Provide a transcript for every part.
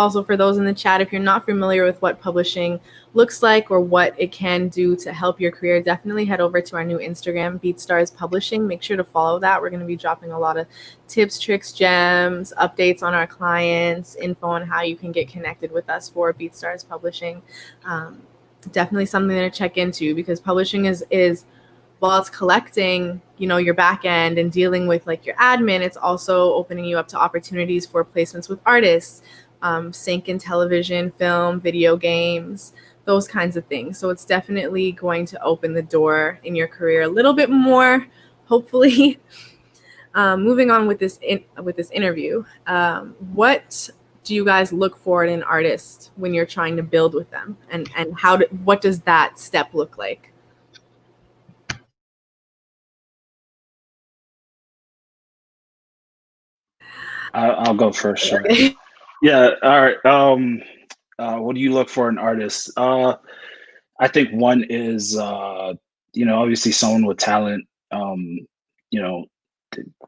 also for those in the chat, if you're not familiar with what publishing looks like or what it can do to help your career, definitely head over to our new Instagram, BeatStars Publishing. Make sure to follow that. We're going to be dropping a lot of tips, tricks, gems, updates on our clients, info on how you can get connected with us for BeatStars Publishing. Um, definitely something to check into because publishing is is while it's collecting you know your back end and dealing with like your admin it's also opening you up to opportunities for placements with artists um, sync in television film video games those kinds of things so it's definitely going to open the door in your career a little bit more hopefully um, moving on with this in, with this interview um, what do you guys look for in an artist when you're trying to build with them and and how do, what does that step look like I'll go first. Okay. Yeah. All right. Um, uh, what do you look for in artists? Uh, I think one is, uh, you know, obviously someone with talent. Um, you know,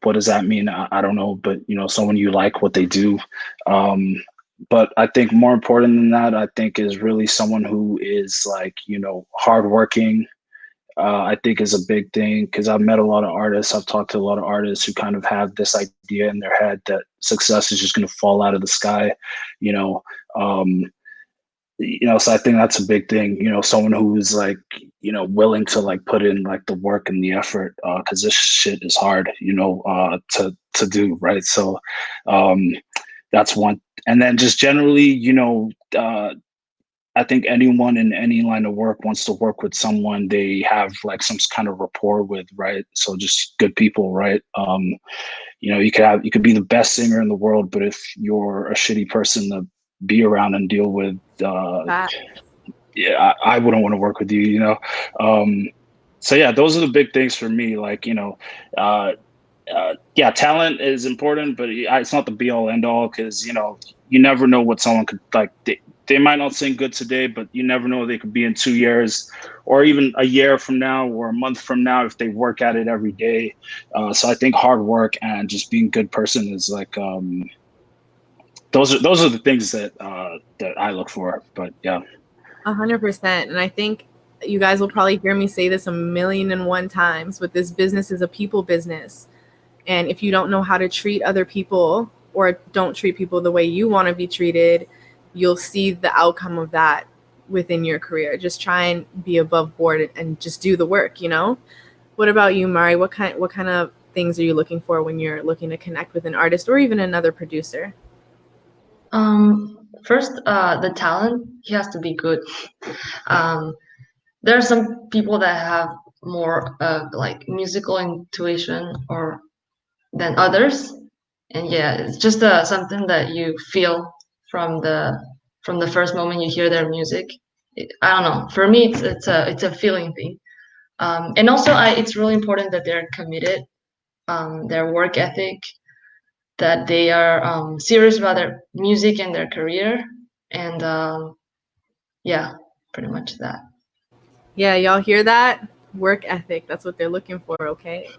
what does that mean? I, I, don't know, but you know, someone you like what they do. Um, but I think more important than that, I think is really someone who is like, you know, hardworking, uh, I think is a big thing because I've met a lot of artists. I've talked to a lot of artists who kind of have this idea in their head that success is just going to fall out of the sky, you know. Um, you know, so I think that's a big thing. You know, someone who's like, you know, willing to like put in like the work and the effort because uh, this shit is hard, you know, uh, to to do right. So um, that's one. And then just generally, you know, uh, I think anyone in any line of work wants to work with someone they have like some kind of rapport with, right? So just good people, right? Um, you know, you could have you could be the best singer in the world, but if you're a shitty person to be around and deal with, uh, yeah, I, I, wouldn't want to work with you, you know. Um, so yeah, those are the big things for me. Like you know, uh, uh, yeah, talent is important, but it's not the be all end all because you know you never know what someone could like. They, they might not seem good today, but you never know they could be in two years, or even a year from now, or a month from now if they work at it every day. Uh, so I think hard work and just being a good person is like um, those are those are the things that uh, that I look for. But yeah, a hundred percent, and I think you guys will probably hear me say this a million and one times. But this business is a people business and if you don't know how to treat other people or don't treat people the way you want to be treated, you'll see the outcome of that within your career. Just try and be above board and just do the work, you know? What about you, Mari? What kind what kind of things are you looking for when you're looking to connect with an artist or even another producer? Um, first, uh, the talent, he has to be good. Um, there are some people that have more uh, like musical intuition or than others and yeah it's just uh, something that you feel from the from the first moment you hear their music. It, i don't know. For me it's it's a it's a feeling thing. Um, and also I, it's really important that they're committed um, their work ethic that they are um, serious about their music and their career. And um, yeah pretty much that. Yeah y'all hear that? Work ethic. That's what they're looking for okay